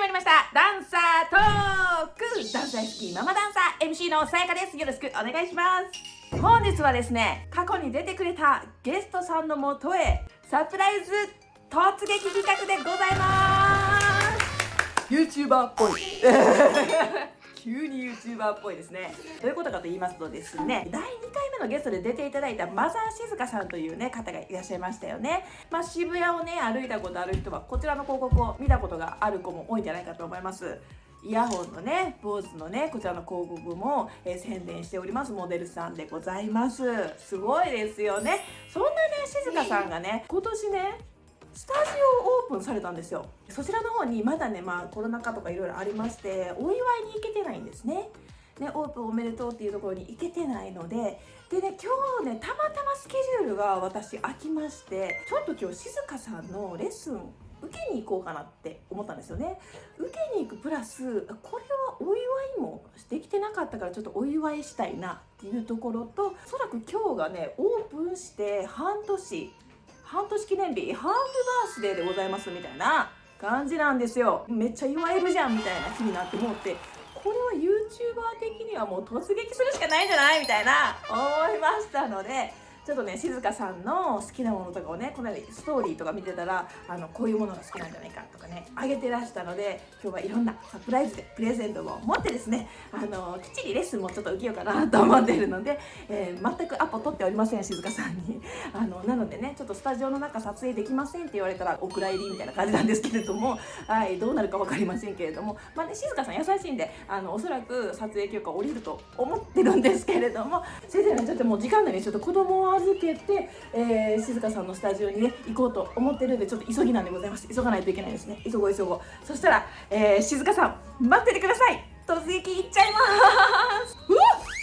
始まりました。ダンサートーク。ダンス大好きママダンサー。MC のさやかです。よろしくお願いします。本日はですね過去に出てくれたゲストさんのもとへサプライズ突撃企画でございます。YouTuber っぽい。急に YouTuber っぽいですね。どういうことかと言いますとですね第2回目のゲストで出ていただいたマザー静香さんというね方がいらっしゃいましたよね。まあ、渋谷をね歩いたことある人はこちらの広告を見たことがある子も多いんじゃないかと思います。イヤホンのね、坊主のね、こちらの広告も、えー、宣伝しております。モデルさんでございます。すごいですよね。そんなね、静香さんがね、今年ね、スタジオオープンされたんですよ。そちらの方にまだねまあコロナ禍とかいろいろありましてお祝いに行けてないんですね。ね、オープンおめでとうっていうところに行けてないのででね今日ねたまたまスケジュールが私空きましてちょっと今日静香さんのレッスン受けに行こうかなって思ったんですよね。受けに行くプラスこれはお祝いもできてなかったからちょっとお祝いしたいなっていうところとおそらく今日がねオープンして半年半年記念日ハーフバースデーでございますみたいな感じなんですよ。めっちゃ祝えるじゃんみたいな気になって思ってこれは YouTuber 的にはもう突撃するしかないんじゃない？みたいな思いましたのでちょっとね静香さんの好きなものとかをねこの間ストーリーとか見てたらあのこういうものが好きなんじゃないかとかねあげてらしたので今日はいろんなサプライズでプレゼントを持ってですねあのきっちりレッスンもちょっと受けようかなと思っているので、えー、全くアポ取っておりません静香さんに。あのなのでねちょっとスタジオの中撮影できませんって言われたらお蔵入りみたいな感じなんですけれどもはいどうなるか分かりませんけれどもまあね静香さん優しいんであのおそらく撮影許可下りると思ってるんですけれども先生ねちょっともう時間内にちょっと子供を預けてえー、静香さんのスタジオにね行こうと思ってるんでちょっと急ぎなんでございます急がないといけないですね。急ごう急ごう。そしたら、えー、静香さん待っててください。突撃行っちゃいます。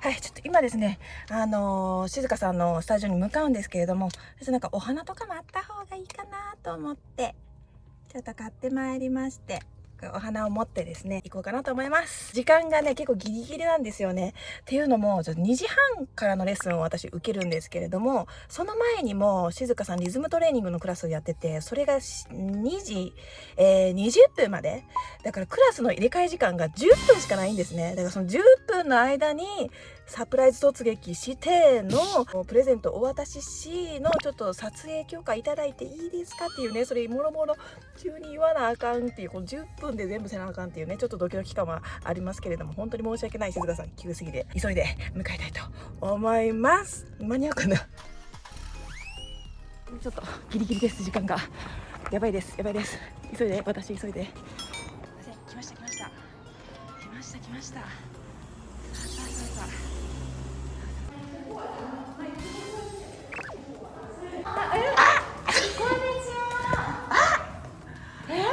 はい、ちょっと今ですね、あのー、静香さんのスタジオに向かうんですけれども、ちょっとなんかお花とかもあった方がいいかなと思って、ちょっと買ってまいりまして、お花を持ってですね、行こうかなと思います。時間がね、結構ギリギリなんですよね。っていうのも、ちょっと2時半からのレッスンを私受けるんですけれども、その前にも静香さんリズムトレーニングのクラスをやってて、それが2時、えー、20分まで。だからクラスの入れ替え時間が10分しかないんですね。だからその10分の間に、サプライズ突撃してのプレゼントお渡ししのちょっと撮影許可いただいていいですかっていうねそれもろもろ急に言わなあかんっていうこの10分で全部せなあかんっていうねちょっとドキドキ感はありますけれども本当に申し訳ない静香さん急すぎて。急いで迎えたいと思います。間に合うかな？ちょっとギリギリです。時間が。やばいです。やばいです。急いで。私急いで。来ました来ました。来ました来ました。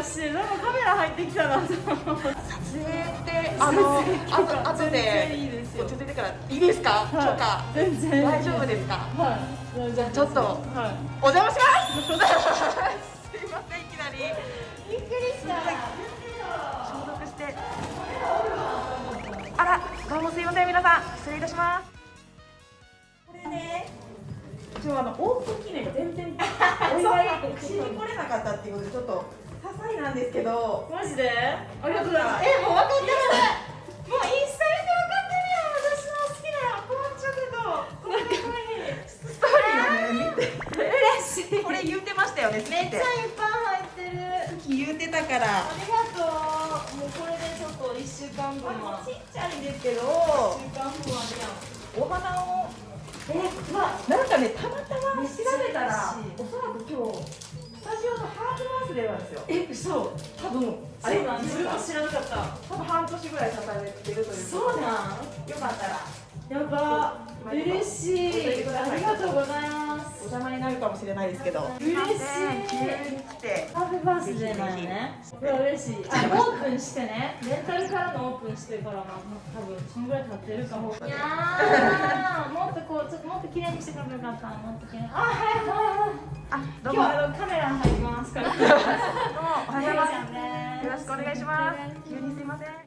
してなんかカメラ入ってきたな撮影ってあのあとでいいですよ。出てからいいですか、はい、全然大丈夫ですか？はい。じゃあちょっと、はい、お邪魔します。すいませんいきなり。びっくりした。消毒して。あらどうもすいません皆さん。失礼いたします。これね今日あのオープン記念全然。お祝いしに来れなかったっていうことでちょっとさいなんですけどマジでありがとうございますえもう分かってるもうインスタ見て分かってるよ。私の好きなこのチョコとこのかわいいストーリーをね見て嬉しいこれ言ってましたよ。ねめっちゃいっぱい入ってる言ってたからありがとうもうこれでちょっと1週間分はちっちゃいですけど1週間分はお花をえまあなんかねたまたま調べたらおそらく今日スタジオのハーフバースデーなんですよ。え嘘。多分あれ自分知らなかった。多分半年ぐらい経たれてるというそうなん？よかったら。やば。嬉しい。ありがとうございます。邪魔になるかもしれないですけど。嬉しい。ハーバースデーなんねこれは嬉しい。あオープンしてね。レンタルからのオープンしてからまあ多分そんぐらい経ってるかも。いやー。もっとこうちょっともっと綺麗にしてくればよかった。もっと綺麗に。あはいはい おはようございます。すよろしくお願いします。急にすいません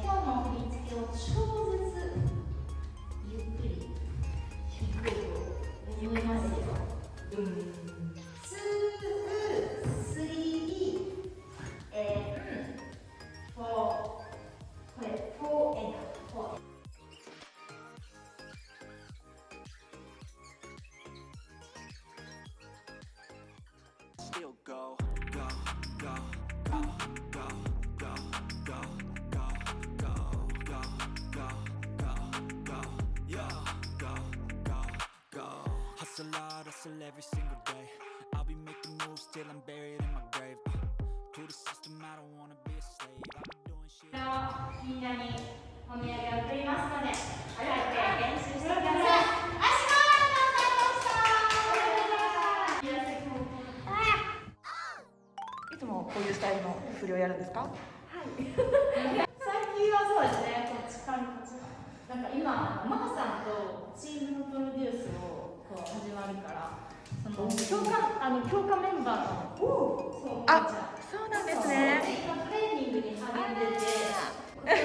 今日の振り付けを超 hustle every single day. I'll be making moves till I'm buried in my grave. Uh, to the system, I don't wanna be a slave. I'll be doing shit. みんなにお土産を送りますので、ありがとう練習してください。いつもこういうスタイルの振りをやるんですか最近はそうですね、こっちからこっちから。なんか今、マハさんとチームのプロデュースをこう始まるから、その強化あの強化メンバーの、そうあそうなんですね今トレーニングに励んでて、今年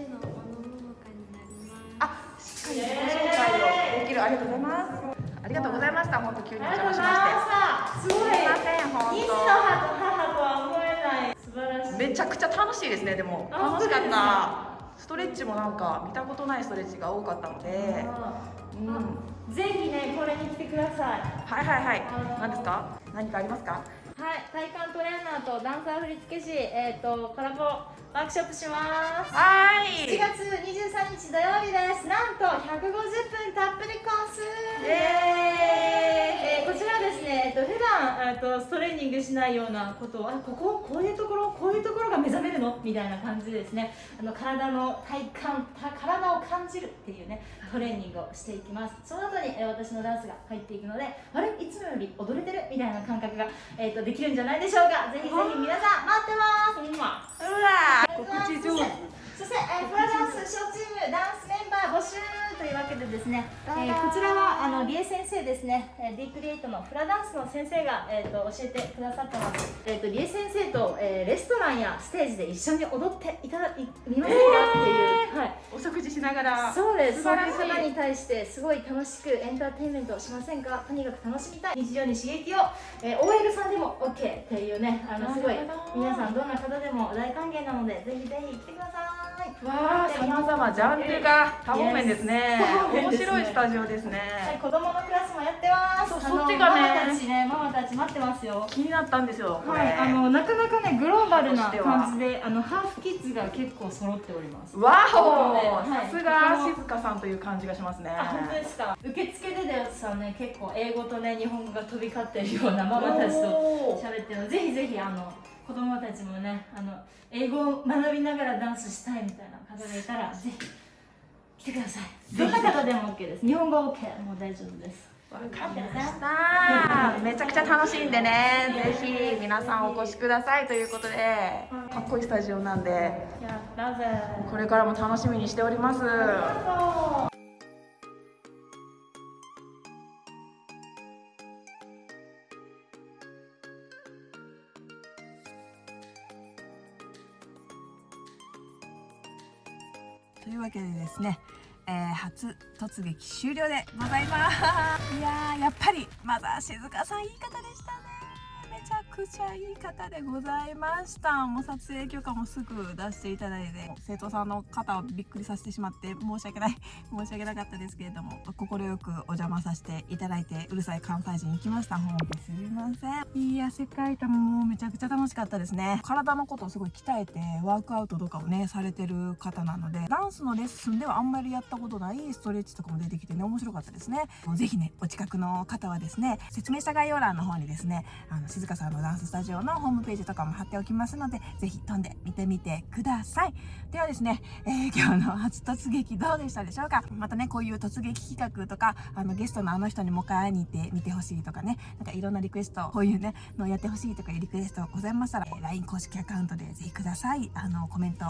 18のモノモノカになります。あしっかり自己紹介をできるありがとうございますありがとうございました本当急にお邪魔しまして。すごい。すいません本二児の母と母とは思えない。素晴らしい。当めちゃくちゃ楽しいですねでもあ楽しかったストレッチもなんか見たことないストレッチが多かったのでうんはぜひね、これに来てください。いはいはい。あの何ですか？何かありますか？はい、体幹トレーナーとダンサー振付師、えっ、とコラボワークショップします。は7ーい月23日土曜日です。なんと150分たっぷりコース。えーこちらですね、えっと普段えっとストレーニングしないようなことをあこここういうところこういうところが目覚めるの？みたいな感じでですね。あの体の体幹た体を感じるっていうねトレーニングをしていきます。その後に、えー私のダンスが入っていくのであれ？いつもより踊れてる？みたいな感覚が、えっとできるんじゃないでしょうか。ぜひぜひ皆さん待ってます。うわー。告知上手。そして、えー、フラダンス小チームダンスメンバー募集というわけでですね、えーこちらはあのリエ先生ですね、えー、D クリエイトのフラダンスの先生が、えー、と教えてくださってます、えー、とリエ先生と、えーレストランやステージで一緒に踊っていただいみませんか？っていう、はいお食事しながらそうですそう素晴らしいいう方に対してすごい楽しくエンターテインメントをしませんか？とにかく楽しみたい日常に刺激を、えー OL さんでも OK っていうねあのすごい皆さんどんな方でも大歓迎なのでぜひぜひ来てくださいわあ、さまざまジャンルが多方面ですね。面白いスタジオですはい、ね。子供のクラスもやってます。そそっちがねママたちね、ママたち待ってますよ。気になったんですよ。はい、あのなかなかねグローバルな感じで、あのハーフキッズが結構揃っております。わお、はいさすが静香さんという感じがしますね。あ、本当ですか。受付ででさね、結構英語とね日本語が飛び交ってるようなママたちと喋ってるので、ぜひぜひあの子供たちもね、あの英語を学びながらダンスしたいみたいな方がいたらぜひ来てください。どんな方でも OK です。日本語 OK もう大丈夫です。わかりました。めちゃくちゃ楽しいんでね。ぜひ皆さんお越しくださいということで。かっこいいスタジオなんで。これからも楽しみにしております。というわけでですね、えー初突撃終了でございます。いやーやっぱりマザー静香さんいい方でしたね。めちゃくちゃいい方でございました。もう撮影許可もすぐ出していただいて生徒さんの方をびっくりさせてしまって申し訳ない。申し訳なかったですけれども快くお邪魔させていただいてうるさい関西人行きました。本当すいません。いや世界観もめちゃくちゃ楽しかったですね。体のことをすごい鍛えてワークアウトとかをねされてる方なのでダンスのレッスンではあんまりやったことないストレッチとかも出てきてね面白かったですね。ぜひねお近くの方はですね説明した概要欄の方にですねあの静香さんのダンススタジオのホームページとかも貼っておきますのでぜひ飛んで見てみてください。ではですね、えー今日の初突撃どうでしたでしょうか？またねこういう突撃企画とかあのゲストのあの人にもう一回会いに行って見てほしいとかね。なんかいろんなリクエストこういうねのやってほしいとかいうリクエストございましたら、えー LINE 公式アカウントでぜひください。あのコメント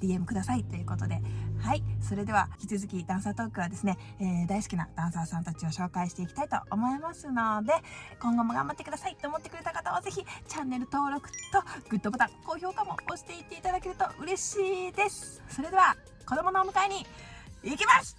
DM くださいということで。はい。それでは引き続きダンサートークはですね、えー大好きなダンサーさんたちを紹介していきたいと思いますので今後も頑張ってくださいと思ってくれた方はぜひチャンネル登録とグッドボタン高評価も押していっていただけると嬉しいです。それでは子供のお迎えに行きます